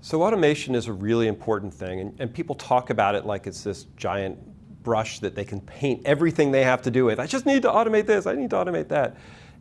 So automation is a really important thing, and, and, people talk about it like it's this giant brush that they can paint everything they have to do with. I just need to automate this, I need to automate that.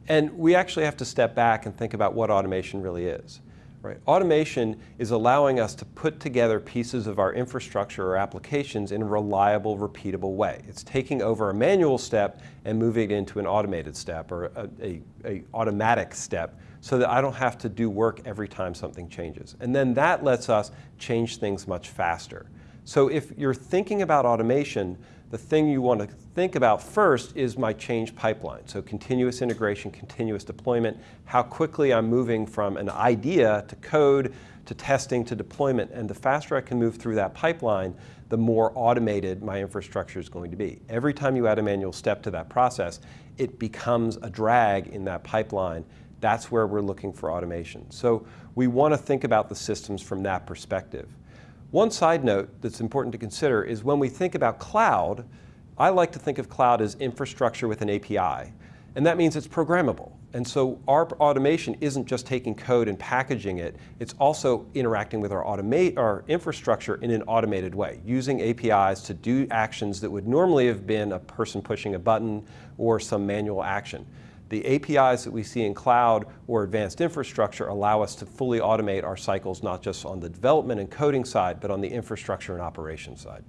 And we actually have to step back and think about what automation really is. Right? Automation is allowing us to put together pieces of our infrastructure or applications in a reliable, repeatable way. It's taking over a manual step and moving it into an automated step or a, a, a automatic step so that I don't have to do work every time something changes. And then that lets us change things much faster. So if you're thinking about automation, the thing you want to think about first is my change pipeline. So continuous integration, continuous deployment, how quickly I'm moving from an idea to code, to testing, to deployment. And the faster I can move through that pipeline, the more automated my infrastructure is going to be. Every time you add a manual step to that process, it becomes a drag in that pipeline. That's where we're looking for automation. So we want to think about the systems from that perspective. One side note that's important to consider is when we think about cloud, I like to think of cloud as infrastructure with an API. And that means it's programmable. And so our automation isn't just taking code and packaging it, it's also interacting with our, automate, our infrastructure in an automated way, using APIs to do actions that would normally have been a person pushing a button or some manual action. The APIs that we see in cloud or advanced infrastructure allow us to fully automate our cycles, not just on the development and coding side, but on the infrastructure and operations side.